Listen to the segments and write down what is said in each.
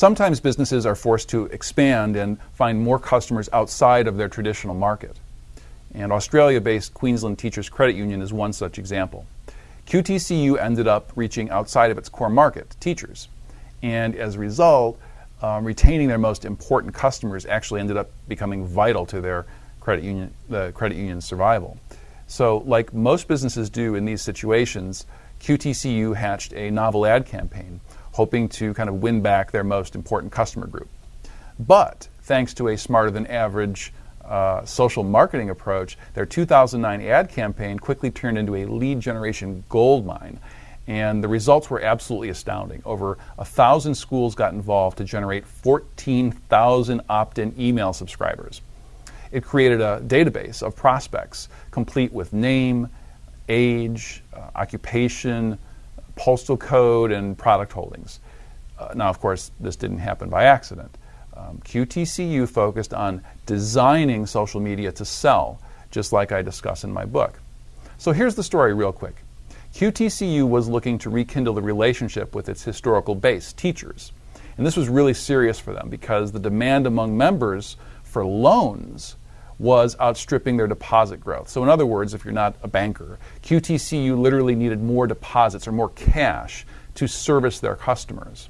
Sometimes businesses are forced to expand and find more customers outside of their traditional market. And Australia based Queensland Teachers Credit Union is one such example. QTCU ended up reaching outside of its core market, teachers. And as a result, um, retaining their most important customers actually ended up becoming vital to their credit union, the credit union's survival. So, like most businesses do in these situations, QTCU hatched a novel ad campaign, hoping to kind of win back their most important customer group. But thanks to a smarter than average uh, social marketing approach, their 2009 ad campaign quickly turned into a lead generation gold mine. And the results were absolutely astounding. Over a thousand schools got involved to generate 14,000 opt in email subscribers. It created a database of prospects complete with name, age, uh, occupation, postal code, and product holdings. Uh, now, of course, this didn't happen by accident. Um, QTCU focused on designing social media to sell, just like I discuss in my book. So here's the story, real quick. QTCU was looking to rekindle the relationship with its historical base, teachers. And this was really serious for them because the demand among members for loans was outstripping their deposit growth. So, in other words, if you're not a banker, QTCU literally needed more deposits or more cash to service their customers.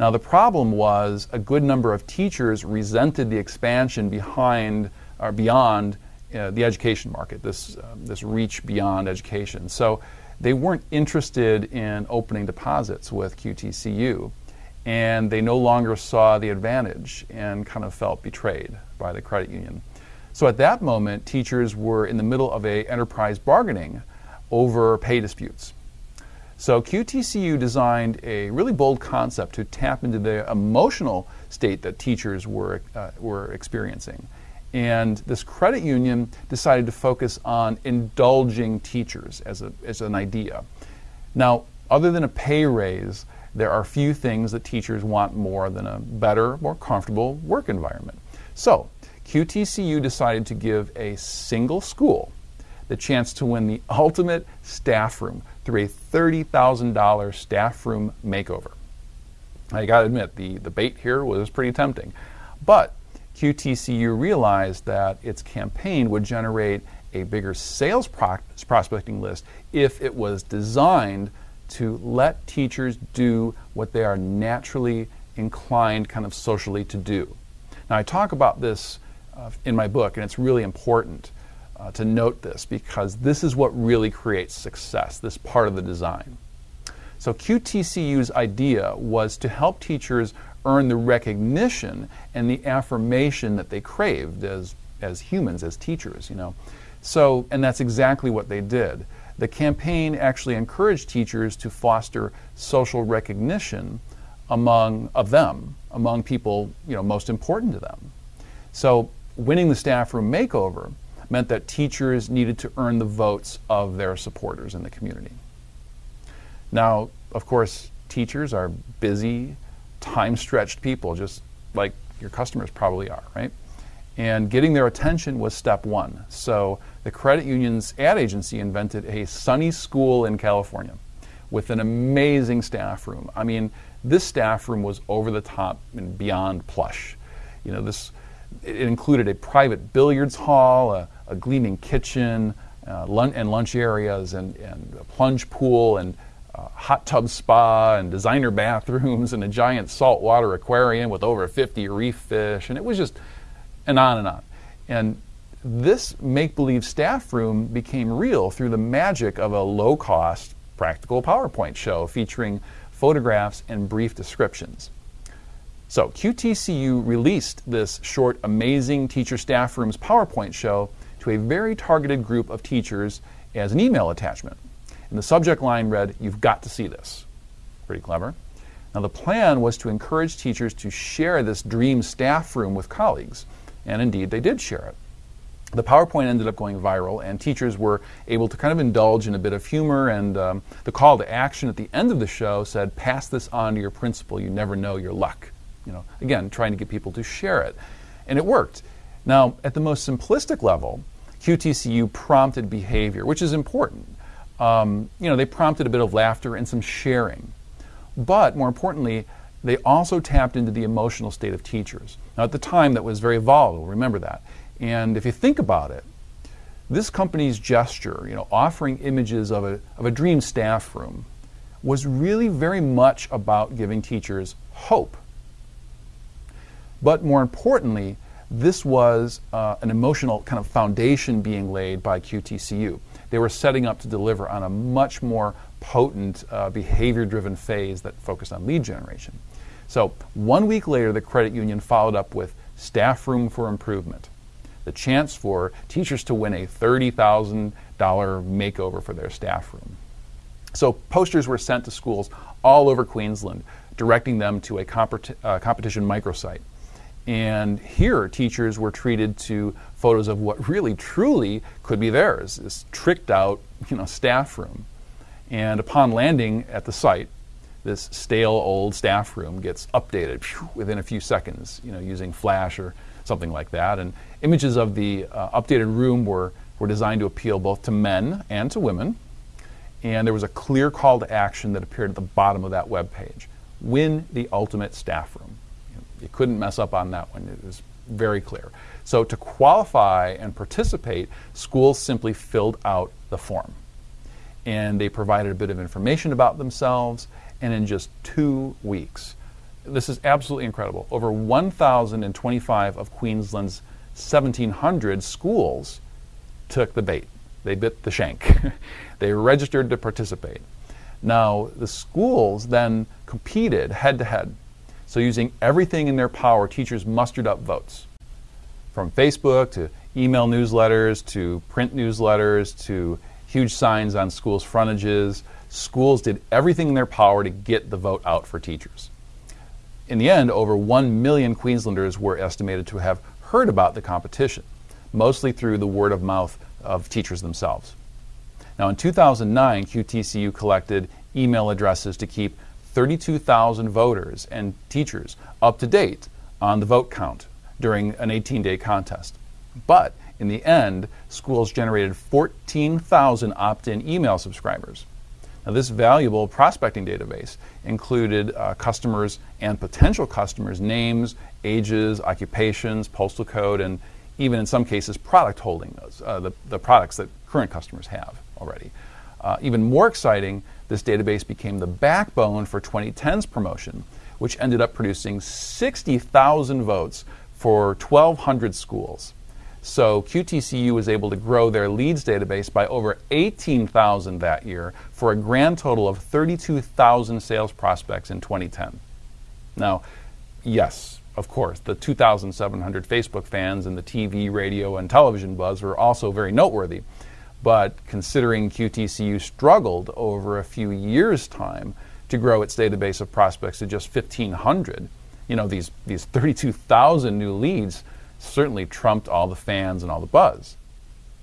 Now, the problem was a good number of teachers resented the expansion behind or beyond uh, the education market, this, uh, this reach beyond education. So, they weren't interested in opening deposits with QTCU, and they no longer saw the advantage and kind of felt betrayed by the credit union. So at that moment, teachers were in the middle of a enterprise bargaining over pay disputes. So QTCU designed a really bold concept to tap into the emotional state that teachers were, uh, were experiencing. And this credit union decided to focus on indulging teachers as, a, as an idea. Now, other than a pay raise, there are few things that teachers want more than a better, more comfortable work environment. So, QTCU decided to give a single school the chance to win the ultimate staff room through a $30,000 staff room makeover. I gotta admit, the, the bait here was pretty tempting. But QTCU realized that its campaign would generate a bigger sales pro- prospecting list if it was designed to let teachers do what they are naturally inclined, kind of socially, to do. Now, I talk about this uh, in my book, and it's really important uh, to note this because this is what really creates success, this part of the design. So, QTCU's idea was to help teachers earn the recognition and the affirmation that they craved as, as humans, as teachers, you know. So, and that's exactly what they did. The campaign actually encouraged teachers to foster social recognition among of them, among people, you know, most important to them. So winning the staff room makeover meant that teachers needed to earn the votes of their supporters in the community. Now, of course, teachers are busy, time stretched people, just like your customers probably are, right? And getting their attention was step one. So the credit union's ad agency invented a sunny school in California with an amazing staff room. I mean, this staff room was over the top and beyond plush. You know, this it included a private billiards hall, a, a gleaming kitchen, uh, lunch, and lunch areas, and, and a plunge pool, and uh, hot tub spa, and designer bathrooms, and a giant saltwater aquarium with over 50 reef fish, and it was just, and on and on. And this make believe staff room became real through the magic of a low cost, practical PowerPoint show featuring photographs and brief descriptions. So QTCU released this short, amazing teacher staff rooms PowerPoint show to a very targeted group of teachers as an email attachment. And the subject line read, You've got to see this. Pretty clever. Now, the plan was to encourage teachers to share this dream staff room with colleagues, and indeed they did share it. The PowerPoint ended up going viral, and teachers were able to kind of indulge in a bit of humor. And um, the call to action at the end of the show said, Pass this on to your principal. You never know your luck you know, again, trying to get people to share it. And it worked. Now, at the most simplistic level, QTCU prompted behavior, which is important. Um, you know, they prompted a bit of laughter and some sharing. But more importantly, they also tapped into the emotional state of teachers. Now, at the time, that was very volatile, remember that. And if you think about it, this company's gesture, you know, offering images of a, of a dream staff room, was really very much about giving teachers hope. But more importantly, this was uh, an emotional kind of foundation being laid by QTCU. They were setting up to deliver on a much more potent uh, behavior driven phase that focused on lead generation. So, one week later, the credit union followed up with Staff Room for Improvement, the chance for teachers to win a $30,000 makeover for their staff room. So, posters were sent to schools all over Queensland, directing them to a uh, competition microsite. And here, teachers were treated to photos of what really, truly could be theirs this tricked out you know, staff room. And upon landing at the site, this stale old staff room gets updated within a few seconds, you know, using Flash or something like that. And images of the uh, updated room were, were designed to appeal both to men and to women. And there was a clear call to action that appeared at the bottom of that web page. Win the ultimate staff room. You couldn't mess up on that one. It was very clear. So to qualify and participate, schools simply filled out the form. And they provided a bit of information about themselves, and in just two weeks, this is absolutely incredible. Over 1,025 of Queensland's 1,700 schools took the bait. They bit the shank. they registered to participate. Now, the schools then competed head to head so, using everything in their power, teachers mustered up votes from Facebook to email newsletters to print newsletters to huge signs on schools' frontages. Schools did everything in their power to get the vote out for teachers. In the end, over 1 million Queenslanders were estimated to have heard about the competition, mostly through the word of mouth of teachers themselves. Now, in 2009, QTCU collected email addresses to keep 32,000 voters and teachers up to date on the vote count during an 18 day contest. But in the end, schools generated 14,000 opt in email subscribers. Now, this valuable prospecting database included uh, customers and potential customers' names, ages, occupations, postal code, and even in some cases, product holdings, uh, the, the products that current customers have already. Uh, even more exciting, this database became the backbone for 2010's promotion, which ended up producing 60,000 votes for 1,200 schools. So QTCU was able to grow their leads database by over 18,000 that year for a grand total of 32,000 sales prospects in 2010. Now, yes, of course, the 2,700 Facebook fans and the TV, radio, and television buzz were also very noteworthy. But considering QTCU struggled over a few years' time to grow its database of prospects to just 1,500, you know, these, these 32,000 new leads certainly trumped all the fans and all the buzz.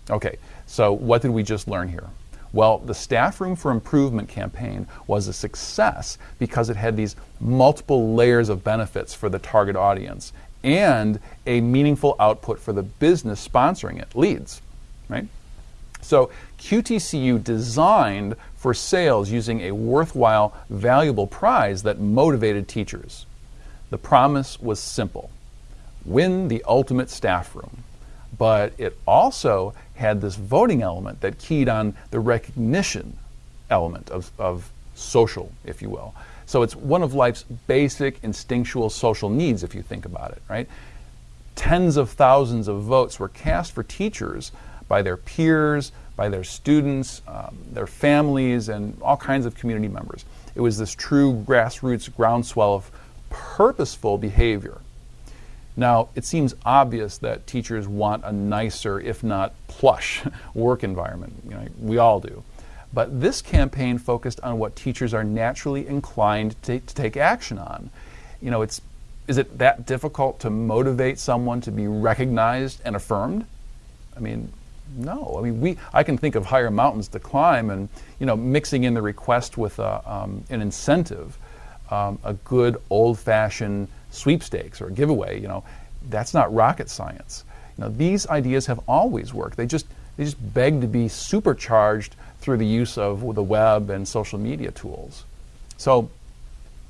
Okay, so what did we just learn here? Well, the Staff Room for Improvement campaign was a success because it had these multiple layers of benefits for the target audience and a meaningful output for the business sponsoring it, leads, right? So QTCU designed for sales using a worthwhile, valuable prize that motivated teachers. The promise was simple win the ultimate staff room. But it also had this voting element that keyed on the recognition element of, of social, if you will. So it's one of life's basic instinctual social needs, if you think about it, right? Tens of thousands of votes were cast for teachers by their peers, by their students, um, their families, and all kinds of community members. It was this true grassroots groundswell of purposeful behavior. Now, it seems obvious that teachers want a nicer, if not plush, work environment. You know, we all do. But this campaign focused on what teachers are naturally inclined to, to take action on. You know, it's is it that difficult to motivate someone to be recognized and affirmed? I mean, no. I mean, we, I can think of higher mountains to climb and, you know, mixing in the request with a, um, an incentive, um, a good old-fashioned sweepstakes or giveaway, you know, that's not rocket science. You know, these ideas have always worked. They just, they just beg to be supercharged through the use of the web and social media tools. So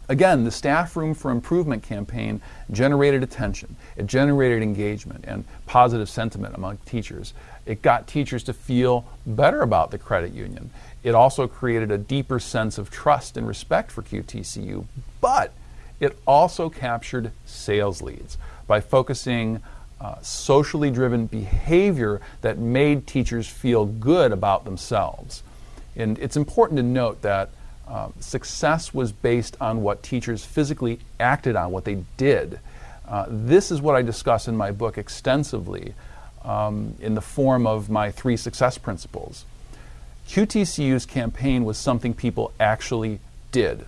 Again, the Staff Room for Improvement campaign generated attention, it generated engagement and positive sentiment among teachers. It got teachers to feel better about the credit union. It also created a deeper sense of trust and respect for QTCU, but it also captured sales leads by focusing uh, socially driven behavior that made teachers feel good about themselves. And it's important to note that uh, success was based on what teachers physically acted on, what they did. Uh, this is what I discuss in my book extensively um, in the form of my three success principles. QTCU's campaign was something people actually did.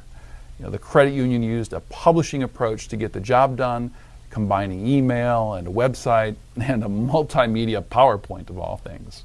You know, the credit union used a publishing approach to get the job done, combining email and a website and a multimedia PowerPoint of all things.